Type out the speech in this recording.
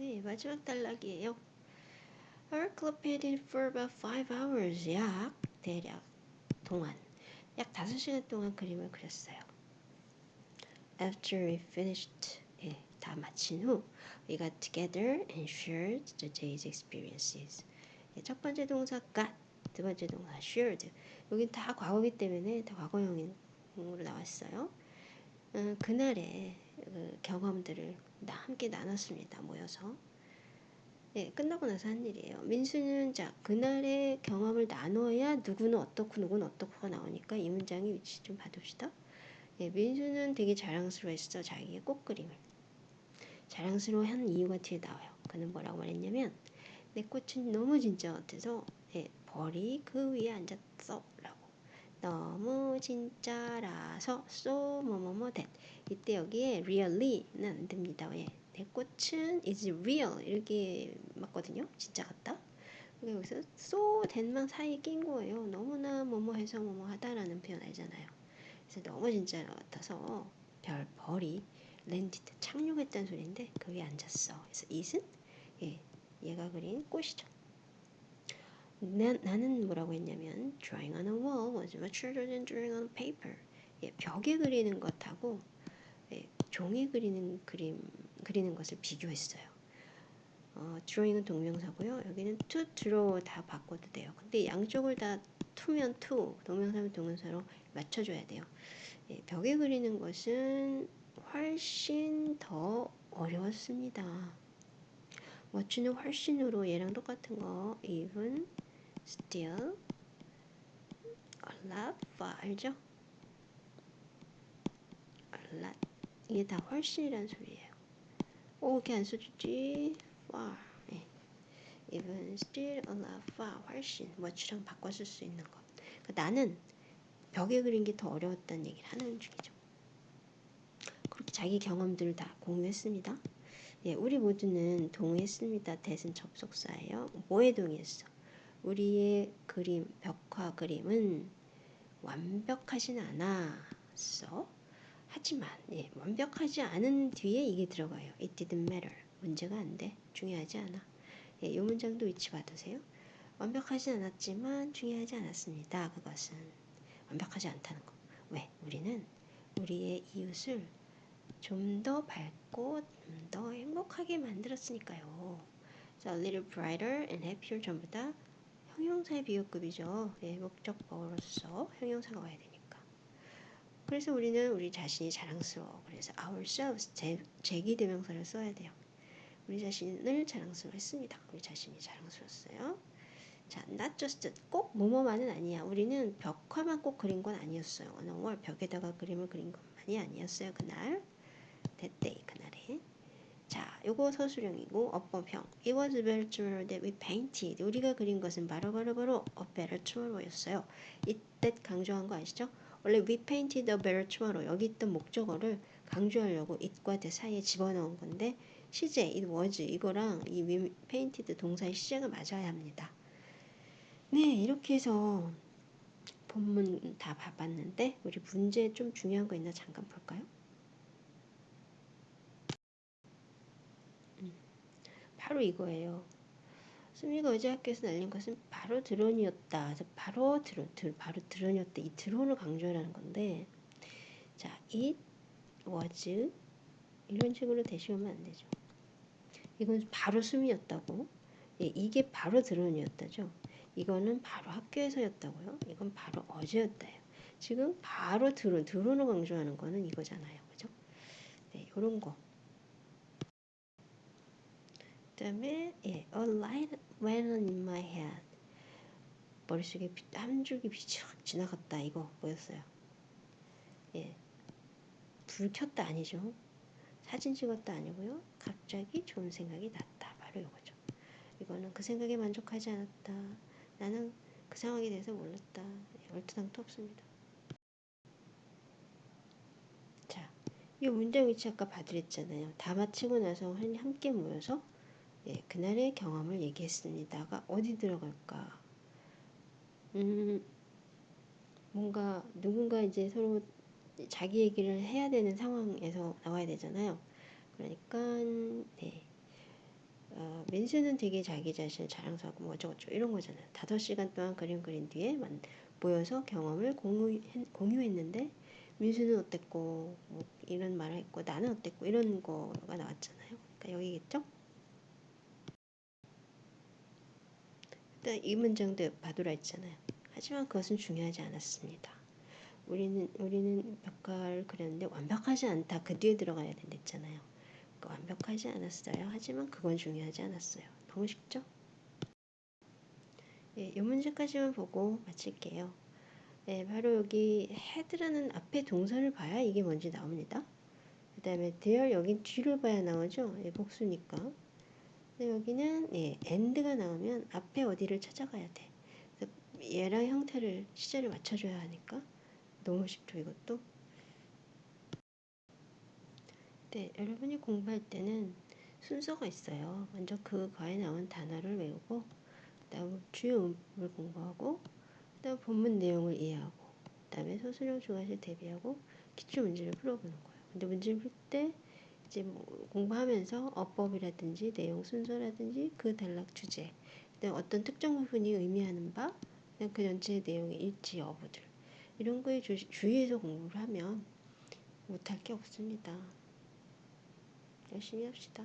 네, 마지막 단락이에요. Our club painted for about five hours. 약 대략 동안 약 5시간 동안 그림을 그렸어요. After we finished, 예, 다 마친 후 we got together and shared the day's experiences. 예, 첫 번째 동사 got, 두 번째 동사 shared. 여긴 다 과거기 때문에 다 과거형으로 나왔어요. 어, 그날의 그 경험들을 다 함께 나눴습니다. 모여서. 네, 끝나고 나서 한 일이에요. 민수는 자 그날의 경험을 나눠야 누구는 어떻고 누구는 어떻고가 나오니까 이 문장의 위치 좀 봐둡시다. 네, 민수는 되게 자랑스러워했어 자기의 꽃그림을. 자랑스러워한 이유가 뒤에 나와요. 그는 뭐라고 말했냐면 내 꽃은 너무 진짜 같아서 네, 벌이 그 위에 앉았어라고. 너무 진짜라서 so 뭐뭐뭐 that 이때 여기에 really는 안 됩니다. 왜? 내 꽃은 is real 이렇게 맞거든요. 진짜 같다. 그러니까 여기서 so that만 사이에 낀 거예요. 너무나 뭐뭐 해서 뭐뭐 하다라는 표현 알잖아요. 그래서 너무 진짜 같아서 별 벌이 랜디드 착륙했다는 소리인데 거기 앉았어. 그래서 it은 예, 얘가 그린 꽃이죠. 나, 나는 뭐라고 했냐면 drawing on a wall was much harder than drawing on paper. 예, 벽에 그리는 것하고 예, 종이 그리는 그림 그리는 것을 비교했어요. 어, drawing은 동명사고요. 여기는 to draw 다 바꿔도 돼요. 근데 양쪽을 다 to면 to, 동명사면 동명사로 맞춰줘야 돼요. 예, 벽에 그리는 것은 훨씬 더 어려웠습니다. what는 훨씬으로 얘랑 똑같은 거 even, still, a lot, far 알죠? a lot 이게 다 훨씬이란 소리예요. 오, 이렇게 안 써주지. far. 예. even, still, a lot, far. 훨씬. what랑 바꿔 쓸 수 있는 거. 그러니까 나는 벽에 그린 게 더 어려웠다는 얘기를 하는 중이죠. 그렇게 자기 경험들을 다 공유했습니다. 예, 우리 모두는 동의했습니다. 대신 접속사예요. 뭐에 동의했어? 우리의 그림, 벽화 그림은 완벽하진 않았어. 하지만 예, 완벽하지 않은 뒤에 이게 들어가요. It didn't matter. 문제가 안 돼. 중요하지 않아. 예, 이 문장도 위치 받으세요. 완벽하지 않았지만 중요하지 않았습니다. 그것은 완벽하지 않다는 거. 왜? 우리는 우리의 이웃을 좀 더 밝고 좀 더 행복하게 만들었으니까요. So, a little brighter and happier 전부 다 형용사의 비교급이죠. 예, 목적어로서 형용사가 와야 되니까. 그래서 우리는 우리 자신이 자랑스러워. 그래서 ourselves 제, 제기 대명사를 써야 돼요. 우리 자신을 자랑스러워했습니다. 우리 자신이 자랑스러웠어요. 자, not just 꼭 뭐뭐만은 아니야. 우리는 벽화만 꼭 그린 건 아니었어요. 어느 월 벽에다가 그림을 그린 것만이 아니었어요. 그날 that day 그날에. 자, 요거 서술형이고 어법형. It was a better tomorrow that we painted. 우리가 그린 것은 바로 바로 바로 a better tomorrow였어요. 이때 강조한 거 아시죠? 원래 we painted a better tomorrow 여기 있던 목적어를 강조하려고 it과 the 사이에 집어넣은 건데 시제 it was 이거랑 이 we painted 동사의 시제가 맞아야 합니다. 네 이렇게 해서 본문 다 봐봤는데 우리 문제 좀 중요한 거 있나 잠깐 볼까요? 바로 이거예요. 수미가 어제 학교에서 날린 것은 바로 드론이었다. 바로 드론, 드, 바로 드론이었다. 이 드론을 강조하는 건데, 자, it was 이런 식으로 대시오면 안 되죠. 이건 바로 수미였다고. 예, 이게 바로 드론이었다죠. 이거는 바로 학교에서였다고요. 이건 바로 어제였다요. 지금 바로 드론, 드론을 강조하는 거는 이거잖아요. 그죠? 네, 요런 거. 그다음에 예, a light went in my head. 머릿속에 한 줄기 빛이 확 지나갔다. 이거 뭐였어요? 예, 불 켰다 아니죠? 사진 찍었다 아니고요. 갑자기 좋은 생각이 났다. 바로 이거죠. 이거는 그 생각에 만족하지 않았다. 나는 그 상황에 대해서 몰랐다. 얼토당토 없습니다. 자, 이 문장 위치 아까 봐드렸잖아요. 다 마치고 나서 함께 모여서 예, 그날의 경험을 얘기했습니다가 어디 들어갈까? 음, 뭔가 누군가 이제 서로 자기 얘기를 해야 되는 상황에서 나와야 되잖아요. 그러니까 네. 어, 민수는 되게 자기 자신을 자랑스럽고 뭐 어쩌고저쩌고 이런 거잖아요. 다섯 시간 동안 그림 그린 뒤에 만, 모여서 경험을 공유, 공유했는데 민수는 어땠고 뭐 이런 말을 했고 나는 어땠고 이런 거가 나왔잖아요. 그러니까 여기겠죠? 일단 이 문장도 봐두라 했잖아요. 하지만 그것은 중요하지 않았습니다. 우리는 우리는 벽화를 그렸는데 완벽하지 않다. 그 뒤에 들어가야 된댔잖아요. 그러니까 완벽하지 않았어요. 하지만 그건 중요하지 않았어요. 너무 쉽죠? 예, 이 문제까지만 보고 마칠게요. 예, 바로 여기 헤드라는 앞에 동사를 봐야 이게 뭔지 나옵니다. 그 다음에 there 여기 뒤를 봐야 나오죠. 예, 복수니까. 여기는 예, and가 나오면 앞에 어디를 찾아가야 돼. 얘랑 형태를 시제를 맞춰줘야 하니까 너무 쉽죠 이것도. 네, 여러분이 공부할 때는 순서가 있어요. 먼저 그 과에 나온 단어를 외우고 그다음 주요 음을 공부하고 그다음 본문 내용을 이해하고 그다음에 소수령 중간식 대비하고 기출 문제를 풀어보는 거예요. 근데 문제를 풀 때 이제 뭐 공부하면서 어법이라든지 내용 순서라든지 그 단락 주제 어떤 특정 부분이 의미하는 바 그 전체 내용의 일치 여부들 이런 거에 주, 주의해서 공부를 하면 못할 게 없습니다. 열심히 합시다.